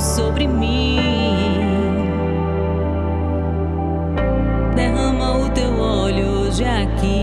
sobre mim. Derrama o teu óleo hoje aqui.